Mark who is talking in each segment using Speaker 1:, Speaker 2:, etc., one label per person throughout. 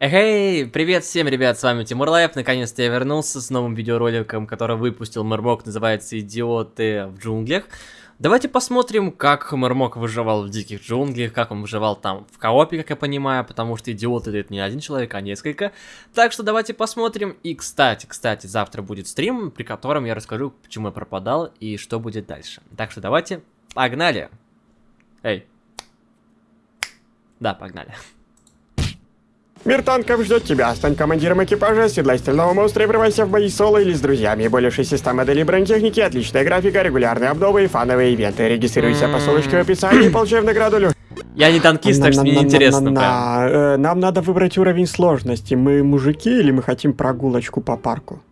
Speaker 1: Эй, привет всем, ребят, с вами Тимур Лайф, наконец-то я вернулся с новым видеороликом, который выпустил Мэрмок, называется «Идиоты в джунглях». Давайте посмотрим, как Мэрмок выживал в диких джунглях, как он выживал там в коопе, как я понимаю, потому что идиоты это не один человек, а несколько. Так что давайте посмотрим. И, кстати, кстати, завтра будет стрим, при котором я расскажу, почему я пропадал и что будет дальше. Так что давайте, погнали! Эй. Да, погнали.
Speaker 2: Мир танков ждет тебя. Стань командиром экипажа, седлай стального монстра и врывайся в бои соло или с друзьями. Более 600 моделей бронетехники, отличная графика, регулярные обновы и фановые ивенты. Регистрируйся по ссылочке в описании и получай в награду лю...
Speaker 1: Я не танкист, так что мне не интересно
Speaker 2: э, Нам надо выбрать уровень сложности. Мы мужики или мы хотим прогулочку по парку?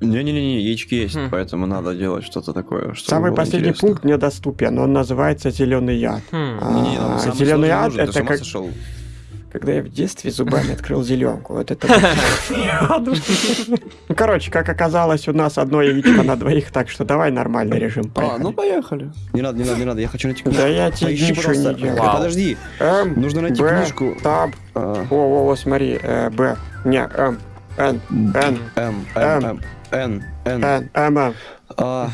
Speaker 3: Не-не-не, яички есть,
Speaker 1: Хм.
Speaker 3: поэтому надо делать что-то такое, чтобы
Speaker 2: Самый последний
Speaker 3: интересно.
Speaker 2: пункт мне доступен. Он называется зеленый яд.
Speaker 1: Хм.
Speaker 2: А,
Speaker 3: самый
Speaker 2: зеленый
Speaker 3: сложный
Speaker 2: яд это как
Speaker 3: сошел?
Speaker 2: Когда я в детстве зубами открыл зеленку. Вот это. Ну, короче, как оказалось, у нас одно яичко на двоих, так что давай нормальный режим.
Speaker 3: А, ну
Speaker 2: поехали.
Speaker 3: Не надо, не надо, не надо, я хочу найти книжку.
Speaker 2: Да я тебе ничего не делаю.
Speaker 3: Подожди, нужно найти книжку.
Speaker 2: Таб.
Speaker 3: А,
Speaker 2: О, о, о, смотри. э, Б. Не, М. Н. Н.
Speaker 3: М, М, Н, Н.
Speaker 2: М. М.
Speaker 3: А,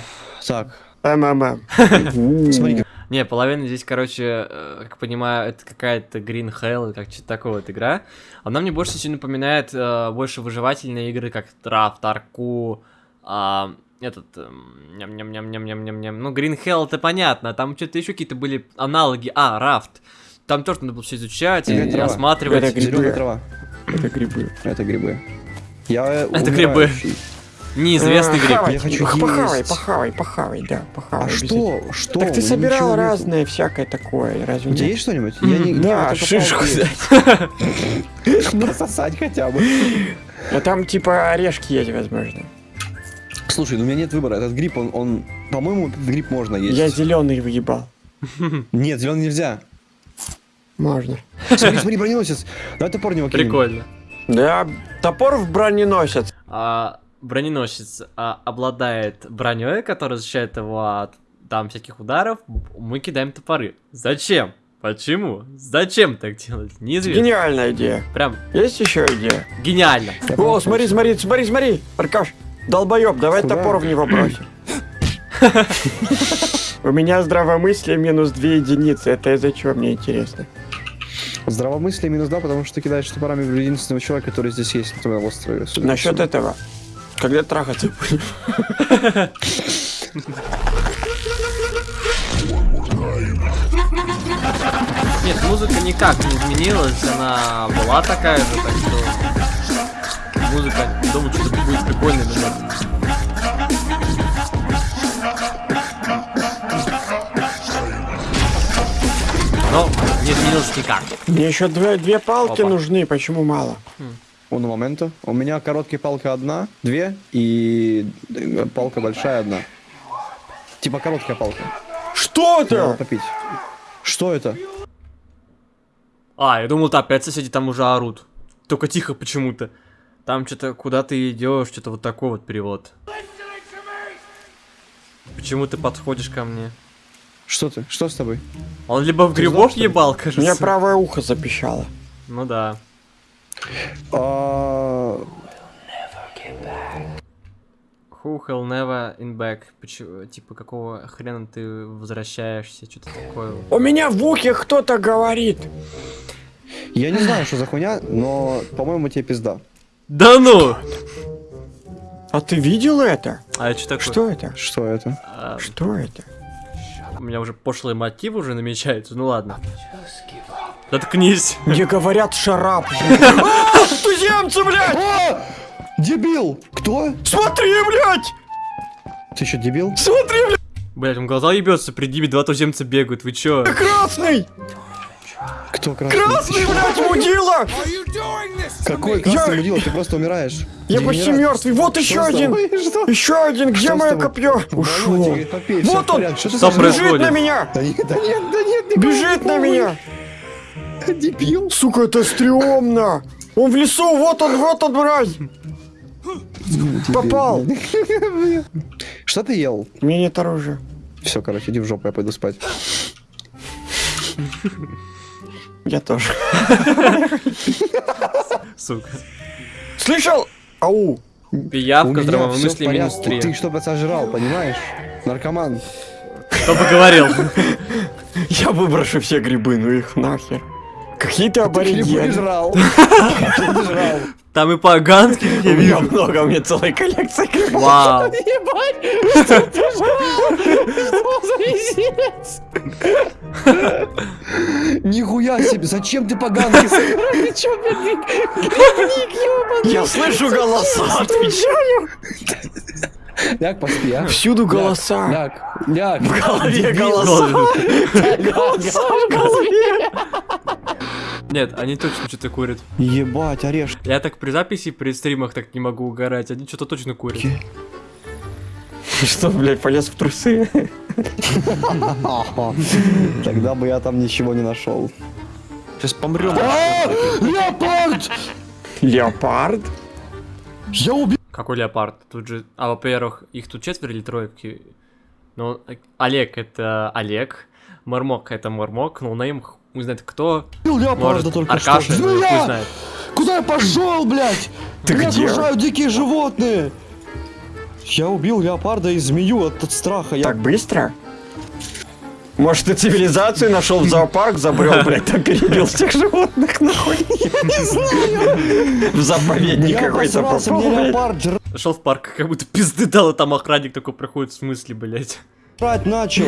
Speaker 3: Так,
Speaker 2: М. М. М.
Speaker 3: смотри,
Speaker 1: Не, половина здесь, короче, э, как понимаю, это какая-то Green Hell, как что-то такое вот игра. Она мне больше всего напоминает э, больше выживательные игры, как Траф, Тарку, а, этот, эм, ням-ням-ням-ням-ням-ням. Ну, Green Hell это понятно, там что-то еще какие-то были аналоги. А, Рафт. Там тоже надо было все изучать и
Speaker 3: трава.
Speaker 1: осматривать.
Speaker 2: Это грибы. Это грибы.
Speaker 3: Это грибы. Я
Speaker 1: Это грибы. Неизвестный
Speaker 2: Э,
Speaker 1: гриб.
Speaker 3: Я хочу
Speaker 2: Похавай,
Speaker 3: есть.
Speaker 2: похавай, похавай, да, похавай.
Speaker 3: А что? Что?
Speaker 2: Так ты
Speaker 3: Ничего
Speaker 2: собирал
Speaker 3: нету.
Speaker 2: разное всякое такое, разве
Speaker 3: У тебя
Speaker 2: нет?
Speaker 3: есть что-нибудь? Я не,
Speaker 2: Да,
Speaker 3: не,
Speaker 2: шишку
Speaker 3: есть. Насосать хотя бы.
Speaker 2: Ну там типа орешки есть, возможно.
Speaker 3: Слушай, ну у меня нет выбора. Этот гриб, он, он по-моему, этот гриб можно есть.
Speaker 2: Я зеленый выебал.
Speaker 3: Нет, зеленый нельзя.
Speaker 2: Можно.
Speaker 3: Смотри, смотри, броненосец. Давай топор него кинем.
Speaker 1: Прикольно.
Speaker 2: Да, топор в броненосец.
Speaker 1: А, броненосец а, обладает броней, которая защищает его от там всяких ударов. Мы кидаем топоры. Зачем? Почему? Зачем так делать? Неизвестно.
Speaker 2: Гениальная идея.
Speaker 1: Прям
Speaker 2: Есть еще идея?
Speaker 1: гениально.
Speaker 2: О, смотри, смотри, смотри, смотри. Аркаш, долбоеб, давай
Speaker 3: Куда?
Speaker 2: топор в него бросим. У меня здравомыслие минус две единицы. Это из-за чего, мне интересно.
Speaker 3: Здравомыслие минус два, потому что ты кидаешь топорами в единственного человека, который здесь есть на твоем острове.
Speaker 2: Насчет этого. Когда трахаться будем?
Speaker 1: Нет, музыка никак не изменилась, она была такая же, так что музыка, думаю, что будет прикольно. Но не изменилось никак.
Speaker 2: Мне еще две, две палки
Speaker 1: Опа.
Speaker 2: нужны, почему мало?
Speaker 3: Уно момента. У меня короткая палка одна, две, и палка большая одна. Типа короткая палка.
Speaker 2: Что
Speaker 3: Надо
Speaker 2: это?
Speaker 3: попить. Что это?
Speaker 1: А, я думал, ты опять соседи там уже орут. Только тихо почему-то. Там что-то, куда ты идешь, что-то вот такой вот перевод. Почему ты подходишь ко мне?
Speaker 3: Что ты? Что с тобой?
Speaker 1: Он либо в
Speaker 3: ли?
Speaker 1: ебал,
Speaker 2: У
Speaker 1: кажется.
Speaker 2: меня правое ухо запищало.
Speaker 1: Ну да.
Speaker 3: А,
Speaker 1: Who will never in back? Почему, типа, какого хрена ты возвращаешься? Что-то такое.
Speaker 2: У меня в ухе кто-то говорит.
Speaker 3: Я не знаю, что за хуйня, но, по-моему, тебе пизда.
Speaker 1: Да ну!
Speaker 2: А ты видел это?
Speaker 1: А это что такое?
Speaker 2: Что это?
Speaker 3: Что это?
Speaker 1: А,
Speaker 2: Что это?
Speaker 1: у меня уже пошлые мотивы уже намечаются. Ну ладно. Заткнись.
Speaker 2: Мне говорят шарап. А, Туземцы, блядь!
Speaker 3: Дебил! Кто?
Speaker 2: Смотри, блядь!
Speaker 3: Ты что, дебил?
Speaker 2: Смотри, блядь,
Speaker 1: Блять, он глаза ебется, при Диме два туземца бегают. Вы чё?
Speaker 2: красный!
Speaker 3: Кто красный?
Speaker 2: Красный, блядь, мудила!
Speaker 3: Какой красный мудила? Ты просто умираешь.
Speaker 2: Я почти мертвый. Вот еще
Speaker 3: Что с
Speaker 2: один.
Speaker 3: Что?
Speaker 2: Еще один. Где
Speaker 3: Что
Speaker 2: мое копье? Ушел. Вот он.
Speaker 3: Что?
Speaker 2: Бежит на меня!
Speaker 3: Да нет, да нет, да нет, не
Speaker 2: Бежит на меня!
Speaker 3: Дебил.
Speaker 2: Сука, это стрёмно! Он в лесу, вот он, вот он, мразь! Попал!
Speaker 3: Что ты ел?
Speaker 2: У меня нет оружия.
Speaker 3: Все, короче, иди в жопу, я пойду спать.
Speaker 2: Я тоже.
Speaker 1: Сука.
Speaker 2: Слышал? Ау!
Speaker 1: Пиявка, мысли минус
Speaker 3: порядке.
Speaker 1: 3.
Speaker 3: Ты что-то сожрал, понимаешь? Наркоман.
Speaker 1: Кто бы говорил?
Speaker 2: Я выброшу все грибы, ну их нахер. Какие ты
Speaker 3: Грибы
Speaker 2: аборигены.
Speaker 3: ты жрал?
Speaker 1: Там и поганки,
Speaker 2: У
Speaker 1: я
Speaker 2: меня
Speaker 1: вижу.
Speaker 2: много, у меня целая коллекция.
Speaker 1: Вау.
Speaker 3: Нихуя себе, зачем ты поганки сыграл?
Speaker 2: Я слышу голоса, отвечаю.
Speaker 3: Ляг, поспи, а?
Speaker 2: Всюду голоса.
Speaker 3: Ляг, ляг.
Speaker 2: В голове голоса. Голоса в голове.
Speaker 1: Нет, они точно что-то курят.
Speaker 3: Ебать, орешки.
Speaker 1: Я так при записи, при стримах так не могу угорать. Они что-то точно курят.
Speaker 2: Что, блядь, полез в трусы?
Speaker 3: Тогда бы я там ничего не нашел.
Speaker 4: Сейчас помрем.
Speaker 3: Леопард!
Speaker 2: Леопард?
Speaker 3: Я убил.
Speaker 1: Какой леопард? Тут же... А, во-первых, их тут четверо или трое? Какие- Ну, Олег это Олег. Мармок это Мармок. Ну, на им не знает кто.
Speaker 3: леопарда
Speaker 1: Может,
Speaker 3: только
Speaker 1: Аркаша,
Speaker 3: что.
Speaker 1: ну,
Speaker 3: Змея!
Speaker 1: знает.
Speaker 3: Куда я пошел, блядь?
Speaker 2: Ты
Speaker 3: Меня
Speaker 2: где?
Speaker 3: окружают дикие животные. Я убил леопарда и змею от, от страха. Я...
Speaker 2: Так быстро? Может, ты цивилизацию нашел в зоопарк, забрел, блядь, там перебил всех животных, нахуй? Я не знаю. В заповедник
Speaker 3: я
Speaker 2: какой-то попал, блядь.
Speaker 1: Зашел в парк, как будто пизды дал, и там охранник такой проходит в смысле, блять.
Speaker 3: начал.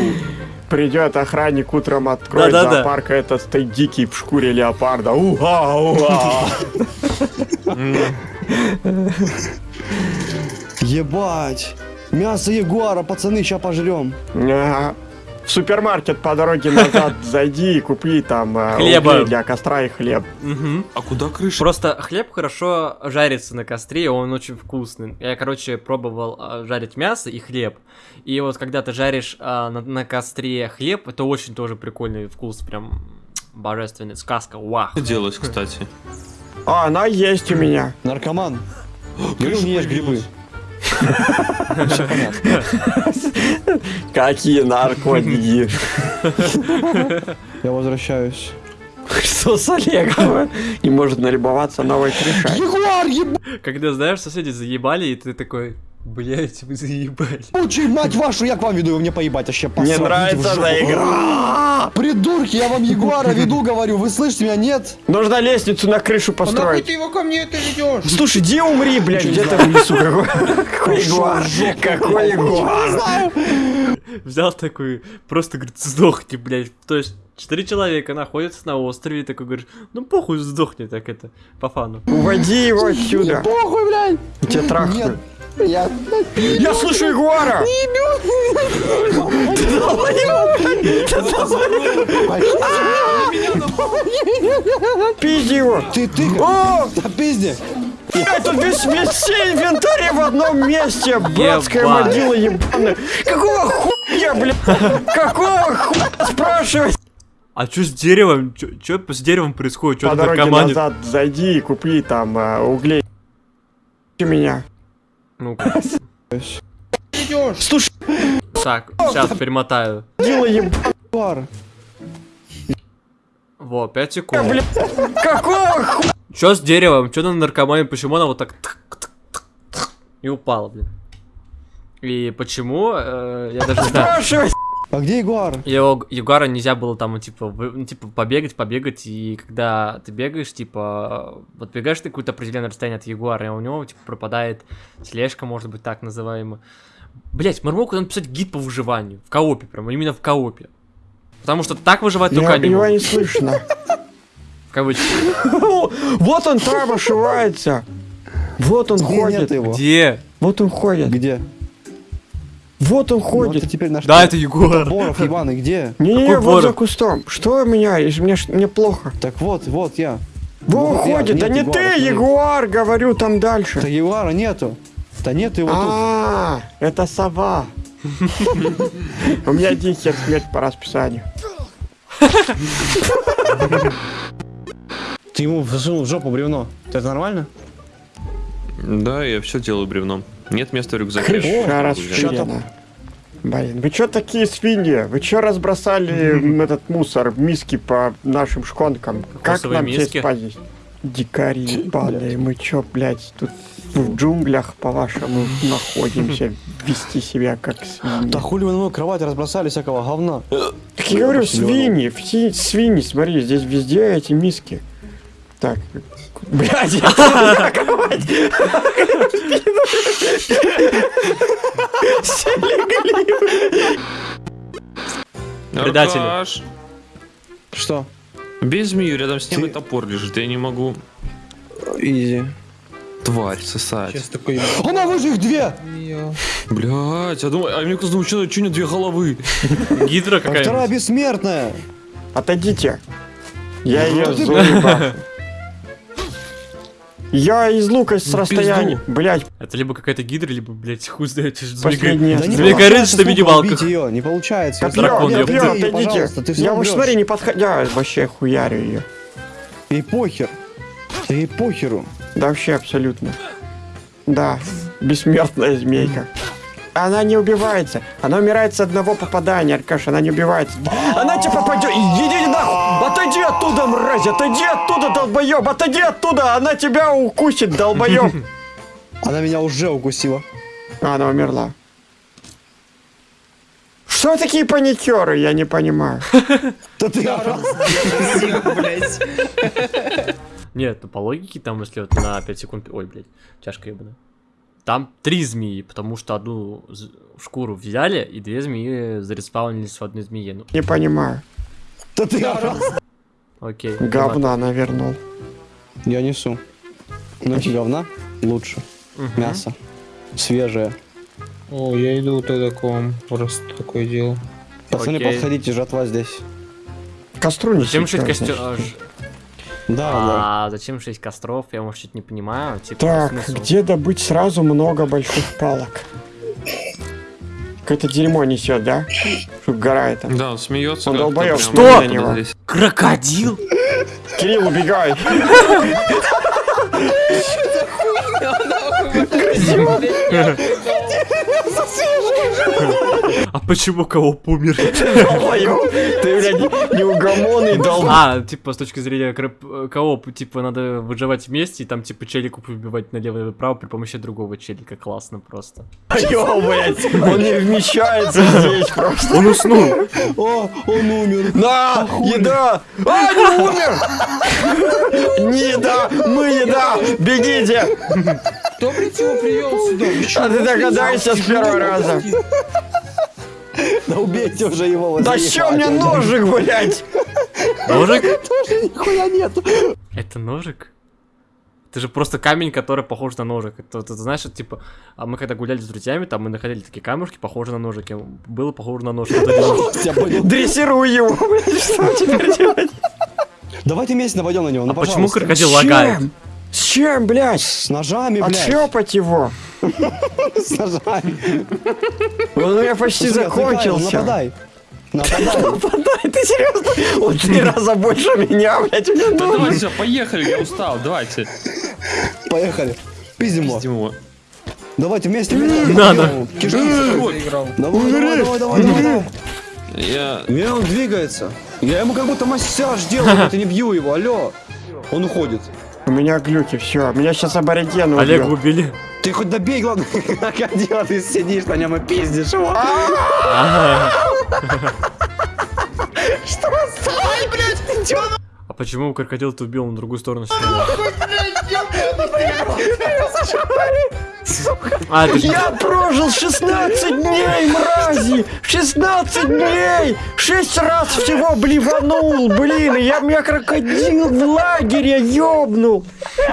Speaker 2: Придет охранник утром, откроет
Speaker 1: Да-да-да.
Speaker 2: зоопарк, а этот стоит дикий в шкуре леопарда. Уга, уга.
Speaker 3: Ебать. Мясо ягуара, пацаны, ща пожрем.
Speaker 2: В супермаркет по дороге назад зайди и купи там э,
Speaker 1: Хлеба.
Speaker 2: для костра и хлеб.
Speaker 1: Угу.
Speaker 4: А куда крыша?
Speaker 1: Просто хлеб хорошо жарится на костре, он очень вкусный. Я, короче, пробовал а, жарить мясо и хлеб. И вот когда ты жаришь а, на, на костре хлеб, это очень тоже прикольный вкус, прям божественный, сказка, вах.
Speaker 4: Что делать, кстати?
Speaker 2: А, она есть у меня.
Speaker 3: Наркоман. Говорю, не ешь грибы.
Speaker 2: Какие наркотики.
Speaker 3: Я возвращаюсь.
Speaker 2: Что с Олегом? Не может налюбоваться новой крышей.
Speaker 3: Ягуар, ебучий,
Speaker 1: Когда, знаешь, соседи заебали, и ты такой, блять, вы заебали.
Speaker 3: мать вашу, я к вам веду, вы мне поебать, вообще
Speaker 2: Мне
Speaker 3: посрать, в
Speaker 2: нравится эта игра.
Speaker 3: Придурки, я вам ягуара веду, говорю, вы слышите меня, нет?
Speaker 2: Нужно лестницу на крышу
Speaker 5: А
Speaker 2: построить.
Speaker 5: ты его ко мне это ведешь?
Speaker 2: Слушай, иди умри, блядь, где-то в лесу. Какой какой ягуар? Какой ягуар?
Speaker 1: Взял такой, просто, говорит, сдохни, блядь. То есть, четыре человека находятся на острове, и такой говоришь, ну похуй, сдохни, так это, по фану.
Speaker 2: Уводи его отсюда.
Speaker 3: Похуй, блядь.
Speaker 2: Тебя
Speaker 3: Нет,
Speaker 2: трахну.
Speaker 3: я...
Speaker 2: Я слышу ягуара! Пизди его!
Speaker 3: Ты, ты,
Speaker 2: О!
Speaker 3: да пизди.
Speaker 2: Блядь, тут весь, весь все инвентарь в одном месте! Братская могила ебаная! Какого хуя, блядь? Какого хуя спрашивать?
Speaker 1: А что с деревом? Что с деревом происходит? Что
Speaker 2: По дороге
Speaker 1: наркоманит?
Speaker 2: назад зайди и купи там э, углей. У меня.
Speaker 1: Ну,
Speaker 5: Идешь?
Speaker 2: Слушай,
Speaker 1: так, сейчас перемотаю.
Speaker 2: ебаная,
Speaker 3: Ягуар.
Speaker 1: Во, 5 секунд.
Speaker 2: Какого хуя?
Speaker 1: Что с деревом? Что на наркомане? Почему она вот так и упала, блин? И почему? э, я даже не знаю.
Speaker 3: А где ягуар?
Speaker 1: Его Ягуара нельзя было там, типа, вы- ну, типа, побегать, побегать, и когда ты бегаешь, типа, вот бегаешь ты какое-то определенное расстояние от Ягуара, и у него, типа, пропадает слежка, может быть, так называемая. Блять, Мармок надо писать гид по выживанию, в коопе, прям, именно в коопе. Потому что так выживать только
Speaker 2: Я-
Speaker 1: они
Speaker 2: Его не слышно.
Speaker 1: в кавычках.
Speaker 2: Вот он там ошивается. Вот он
Speaker 3: Где нет
Speaker 2: ходит.
Speaker 3: его?
Speaker 1: Где?
Speaker 2: Вот он ходит.
Speaker 3: Где?
Speaker 2: Вот он
Speaker 3: Ну,
Speaker 2: ходит.
Speaker 3: теперь наш...
Speaker 1: Да, это Ягуар.
Speaker 3: Боров, ебаный, где?
Speaker 2: Не-не-не,
Speaker 1: Какой
Speaker 2: вот за кустом. Что у меня? И Мне, ж- мне плохо.
Speaker 3: Так вот, вот я.
Speaker 2: Во
Speaker 3: Вот
Speaker 2: ходит, да не ты,
Speaker 3: смотри.
Speaker 2: ягуар, говорю, там
Speaker 3: Да
Speaker 2: дальше.
Speaker 3: ягуара нету. Да нет его тут.
Speaker 2: А, это сова. У меня один хер смерть по расписанию.
Speaker 3: Ты ему засунул в жопу бревно. Это нормально?
Speaker 4: Да, я все делаю бревном. Нет места в рюкзаке.
Speaker 2: Крыша расширена. Блин, вы чё такие свиньи? Вы чё разбросали этот мусор, миски по нашим шконкам? Как нам
Speaker 1: миски?
Speaker 2: здесь поесть? Дикари ебаные, мы чё, блядь, тут в джунглях, по-вашему, находимся, вести себя как свиньи.
Speaker 3: Да хули вы на мою кровать разбросали всякого говна.
Speaker 2: Так я говорю, свиньи, свиньи, смотри, здесь везде эти миски. Так, блядь.
Speaker 1: Предатели.
Speaker 3: Что?
Speaker 4: Бей змею, рядом с ним
Speaker 3: Ты-
Speaker 4: и топор лежит. Я не могу.
Speaker 3: Изи.
Speaker 4: Тварь, сосать.
Speaker 5: Сейчас такой...
Speaker 3: Она выше их две!
Speaker 4: Блять, я думаю, а мне кто-то думает, что, у две головы.
Speaker 1: Гидра
Speaker 3: А вторая бессмертная.
Speaker 2: Отойдите. Я ее
Speaker 3: ты,
Speaker 2: заебал. Я из лука с
Speaker 4: Ну,
Speaker 2: расстояния.
Speaker 4: пизду.
Speaker 2: Блять,
Speaker 1: Это либо какая-то гидра, либо, блядь, хуй знает, что за
Speaker 2: Последняя
Speaker 1: змега-
Speaker 2: Да не
Speaker 1: Змея
Speaker 2: получается
Speaker 1: горит, что
Speaker 3: убить ее, не получается.
Speaker 2: копье,
Speaker 1: дракон,
Speaker 2: копье, отойдите. Я уж смотри, не подходя, вообще хуярю ее.
Speaker 3: Ей похер. Да ей похеру.
Speaker 2: Да вообще абсолютно. Да, бессмертная змейка. Она не убивается. Она умирает с одного попадания, Аркаш, она не убивается. Она тебе попадет. Оттуда, мразь! Отойди оттуда, долбоеб! Отойди оттуда! Она тебя укусит, долбоеб!
Speaker 3: Она меня уже укусила.
Speaker 2: А, она умерла. Что такие паникеры, я не понимаю.
Speaker 3: Да ты
Speaker 5: блядь.
Speaker 1: Нет, ну по логике там, если вот на 5 секунд... Ой, блядь, чашка ебаная. Там три змеи, потому что одну шкуру взяли, и две змеи зареспаунились в одной змее. Ну,
Speaker 2: Не понимаю.
Speaker 3: Да ты
Speaker 1: окей.
Speaker 2: Говна навернул.
Speaker 3: Я несу. Ну говна лучше.
Speaker 1: Мгм.
Speaker 3: Мясо. Свежее.
Speaker 5: О, я иду тогда к вам, раз такое дело.
Speaker 3: Пацаны,
Speaker 1: Окей.
Speaker 3: подходите, жатва здесь.
Speaker 2: Костру не
Speaker 1: Зачем шесть
Speaker 2: чё,
Speaker 1: костер...
Speaker 3: Да, да.
Speaker 1: А зачем шесть костров? Я, может, чуть не понимаю. Типа,
Speaker 2: Так,
Speaker 1: смысл?
Speaker 2: где добыть сразу много больших палок? Какое-то дерьмо несет, да? Что гора это.
Speaker 4: Да, он смеется.
Speaker 2: Он долбоёб, что?
Speaker 1: Крокодил?
Speaker 2: Кирилл, убегай!
Speaker 1: А почему кого умер?
Speaker 2: Ты, блядь, неугомонный долбоёб.
Speaker 1: А, типа, с точки зрения кроп- кооп, типа, надо выживать вместе, и там, типа, челику убивать налево и направо при помощи другого челика. Классно просто.
Speaker 2: Ё, блядь, он не вмещается здесь просто.
Speaker 1: Он уснул.
Speaker 3: О, он умер.
Speaker 2: На, еда! А, не умер! Не еда, мы еда! Бегите!
Speaker 5: Кто, его привел сюда?
Speaker 2: А ты
Speaker 5: вот
Speaker 2: догадайся с первого раза.
Speaker 3: Да убейте уже его.
Speaker 2: Да чё мне ножик, блядь?
Speaker 1: Ножик?
Speaker 3: Тоже нихуя нету.
Speaker 1: Это ножик? Это же просто камень, который похож на ножик. Это, это, знаешь, это, типа, а мы когда гуляли с друзьями, там мы находили такие камушки, похожие на ножики. Было похоже на ножик.
Speaker 2: Дрессируй его, блядь, что теперь делать?
Speaker 3: Давайте вместе нападем на него.
Speaker 1: А
Speaker 3: ну,
Speaker 1: почему
Speaker 3: пожалуйста.
Speaker 1: крокодил лагает?
Speaker 2: С чем, блядь?
Speaker 3: С ножами, блядь.
Speaker 2: Отшлепать его.
Speaker 3: С ножами.
Speaker 2: Он у меня почти закончился.
Speaker 3: Нападай. Нападай.
Speaker 2: Нападай, ты серьезно? Он три раза больше меня, блядь,
Speaker 4: Да давайте, все, поехали, я устал, давайте.
Speaker 3: Поехали. Пиздим его.
Speaker 4: Пиздим его.
Speaker 3: Давайте вместе.
Speaker 1: Надо.
Speaker 5: Проиграл?
Speaker 3: Давай, давай, давай, давай, давай, давай.
Speaker 4: Я...
Speaker 3: Не, он двигается. Я ему как будто массаж делаю, ты не бью его, алло. Он уходит.
Speaker 2: У меня глюки, все. Меня сейчас аборигены
Speaker 1: Олега
Speaker 2: убьет.
Speaker 1: убили.
Speaker 3: Ты хоть добей, главное, крокодила, ты сидишь на нем и пиздишь его.
Speaker 1: А почему крокодил-то убил на другую сторону стрелял? А, это же...
Speaker 2: Я прожил 16 дней, мрази! 16 дней! Шесть раз всего блеванул, блин! Я меня крокодил в лагере ёбнул!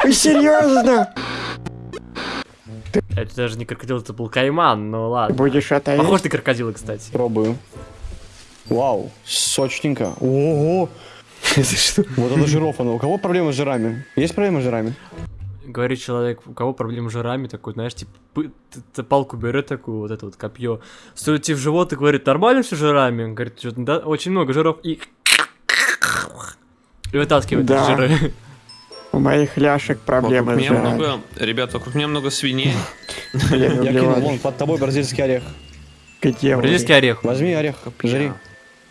Speaker 2: Серьезно?
Speaker 1: Это даже не крокодил, это был кайман, ну ладно.
Speaker 2: Будешь это есть?
Speaker 1: Похож на крокодила, кстати.
Speaker 3: Пробую. Вау, сочненько. Ого. Вот это жирофана. У кого проблемы с жирами? Есть проблемы с жирами?
Speaker 1: Говорит человек, у кого проблемы с жирами, такой, знаешь, типа, палку берет такую, вот это вот копье, стоит тебе в живот и говорит, нормально все жирами? Он говорит, что да, очень много жиров, и... И вытаскивает
Speaker 2: Да.
Speaker 1: жиры.
Speaker 2: У моих ляшек проблемы
Speaker 4: Вокруг
Speaker 2: с
Speaker 4: меня
Speaker 2: жиром.
Speaker 4: много... Ребят, вокруг меня много свиней.
Speaker 3: Я кинул, вон, под тобой бразильский орех.
Speaker 2: Где?
Speaker 1: Бразильский орех.
Speaker 3: Возьми орех, жри.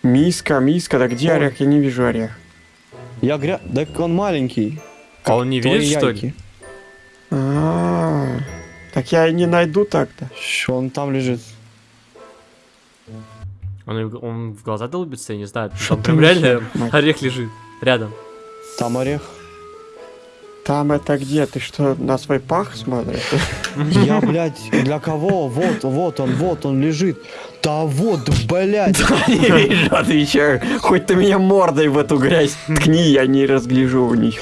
Speaker 2: Миска, миска, да где орех? Я не вижу орех.
Speaker 3: Я гря... Да он маленький.
Speaker 1: А он не видит, что ли?
Speaker 2: А, Так я и не найду так-то.
Speaker 3: Щ, Он там лежит.
Speaker 1: Он, он в глаза долбится, я не знаю.
Speaker 2: Что
Speaker 1: Там прям реально
Speaker 2: мать?
Speaker 1: орех лежит рядом.
Speaker 3: Там орех.
Speaker 2: Там это где? Ты что, на свой пах смотришь?
Speaker 3: Я, блядь, для кого? Вот, вот он, вот он лежит. Да вот, блядь.
Speaker 2: Не вижу, отвечаю. Хоть ты меня мордой в эту грязь ткни, я не разгляжу в них.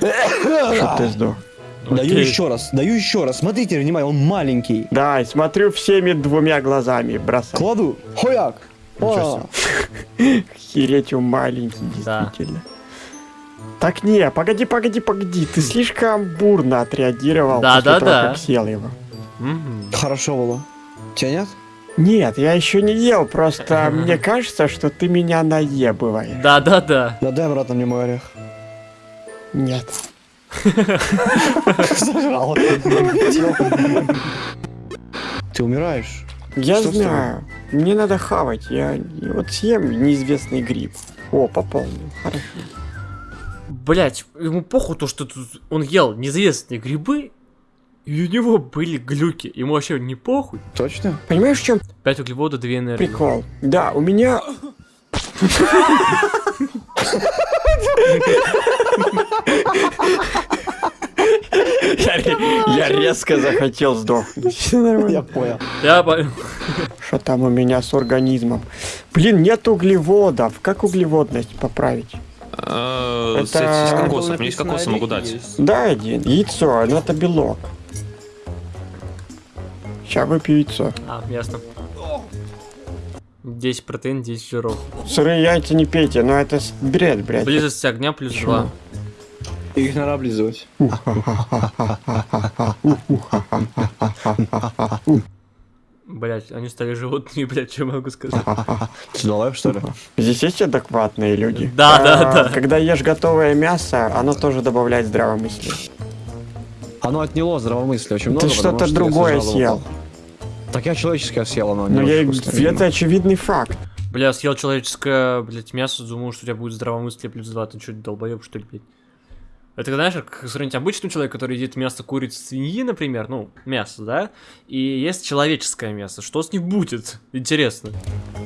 Speaker 2: Что ты сдох?
Speaker 3: Даю
Speaker 1: Окей.
Speaker 3: еще раз, даю еще раз. Смотрите, внимание, он маленький.
Speaker 2: Да, смотрю всеми двумя глазами, бросай.
Speaker 3: Кладу. Хояк.
Speaker 2: Ничего Хереть он маленький,
Speaker 1: Да.
Speaker 2: действительно. Так не, погоди, погоди, погоди, ты слишком бурно отреагировал
Speaker 1: Да,
Speaker 2: после
Speaker 1: да,
Speaker 2: того,
Speaker 1: да.
Speaker 2: как съел его.
Speaker 1: Мгм.
Speaker 3: Хорошо было. Тебя нет?
Speaker 2: Нет, я еще не ел, просто мне кажется, что ты меня наебываешь.
Speaker 1: Да, да, да.
Speaker 3: Да дай обратно мне мой орех.
Speaker 2: Нет.
Speaker 3: Зажрал. Ты умираешь.
Speaker 2: Я
Speaker 3: Что
Speaker 2: знаю. Мне надо хавать. Я вот съем неизвестный гриб. О, пополнил. Хорошо.
Speaker 1: Блять, ему похуй то, что тут он ел неизвестные грибы, и у него были глюки. Ему вообще не похуй.
Speaker 3: Точно?
Speaker 2: Понимаешь, в чем
Speaker 1: 5 углеводов, 2 энергии.
Speaker 2: прикол? Да, у меня... Я ре- Я резко захотел сдохнуть. Все
Speaker 3: Я понял.
Speaker 1: Я понял.
Speaker 2: Что там у меня с организмом? Блин, нет углеводов. Как углеводность поправить?
Speaker 4: А,
Speaker 2: Это-
Speaker 4: С кокосом. Меня есть кокосы, могу дать.
Speaker 2: Дай один. Яйцо, но это белок. Сейчас выпью яйцо.
Speaker 1: А, ясно. 10 протеин, 10 жиров.
Speaker 2: Сырые яйца не пейте, но это бред, блядь.
Speaker 1: Близость огня плюс
Speaker 2: Почему?
Speaker 1: 2.
Speaker 3: Их надо облизывать.
Speaker 1: Блять, они стали животными, блять, что могу сказать.
Speaker 3: Долбоеб, что ли?
Speaker 2: Здесь есть адекватные люди?
Speaker 1: Да,
Speaker 2: А,
Speaker 1: да, да.
Speaker 2: Когда ешь готовое мясо, оно тоже добавляет здравомыслие.
Speaker 3: Оно отняло здравомыслие очень много.
Speaker 2: Ты что-то другое съел.
Speaker 3: Так я человеческое съел, оно
Speaker 2: Ну, я, это очевидный факт.
Speaker 1: Бля, съел человеческое, блять, мясо, думал, что у тебя будет здравомыслие плюс 2. Ты что, долбоеб, что ли, блядь? Это, знаешь, как сравнить обычный человек, который едит мясо курицы, свиньи, например, ну, мясо, да, и есть человеческое мясо. Что с ним будет? Интересно.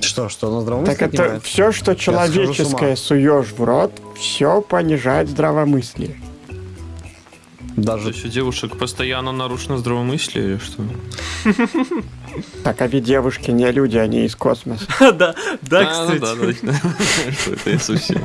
Speaker 3: Что, что, оно здравомыслие
Speaker 2: Так это
Speaker 3: отнимает?
Speaker 2: все, что человеческое суешь в рот, все понижает здравомыслие.
Speaker 4: То
Speaker 3: Даже...
Speaker 4: есть у девушек постоянно нарушено здравомыслие или что?
Speaker 2: Так, а ведь девушки не люди, они из космоса.
Speaker 1: Да, да,
Speaker 4: ну
Speaker 1: кстати.
Speaker 4: да, да. Что это я совсем.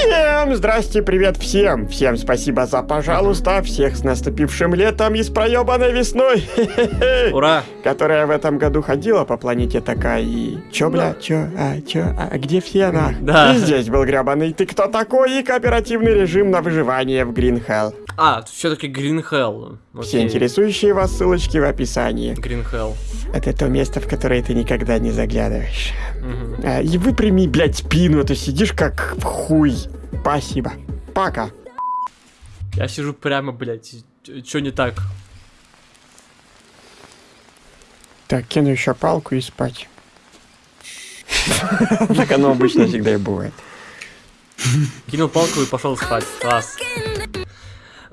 Speaker 2: Всем здрасте, привет всем! Всем спасибо за пожалуйста, всех с наступившим летом и с проебанной весной,
Speaker 1: Ура!
Speaker 2: которая в этом году ходила по планете такая и... Чё, бля, чё, а, чё, а, где все, нах?
Speaker 1: Да.
Speaker 2: И здесь был гребаный «Ты кто такой?» и кооперативный режим на выживание в Green Hell.
Speaker 1: А, все-таки Green Hell.
Speaker 2: Все интересующие вас ссылочки в описании.
Speaker 1: Green Hell.
Speaker 2: Это то место, в которое ты никогда не заглядываешь.
Speaker 1: Мгм.
Speaker 2: А, и выпрями, блядь, спину, а то сидишь как в хуй. Спасибо. Пока.
Speaker 1: Я сижу прямо, блядь. Что не так?
Speaker 2: Так, кину еще палку и спать. Так оно обычно всегда и бывает.
Speaker 1: Кинул палку и пошел спать. Класс.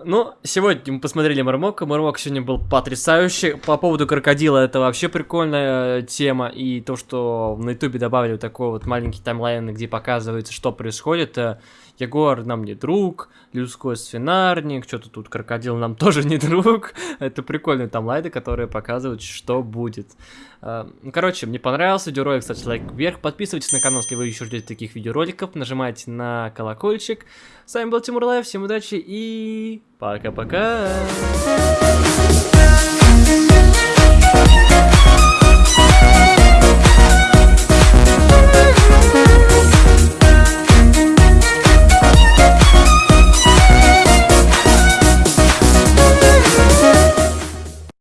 Speaker 1: Ну, сегодня мы посмотрели Мармока. Мармок сегодня был потрясающий. По поводу крокодила, это вообще прикольная э, тема. И то, что на ютубе добавили вот такой вот маленький таймлайн, где показывается, что происходит. Э, Егор нам не друг, людской свинарник, что-то тут крокодил нам тоже не друг. Это прикольные таймлайны, которые показывают, что будет. Э, ну, Короче, мне понравился видеоролик, ставьте лайк вверх, подписывайтесь на канал, если вы еще ждете таких видеороликов, нажимайте на колокольчик. С вами был Тимур Лайв, всем удачи и пока-пока!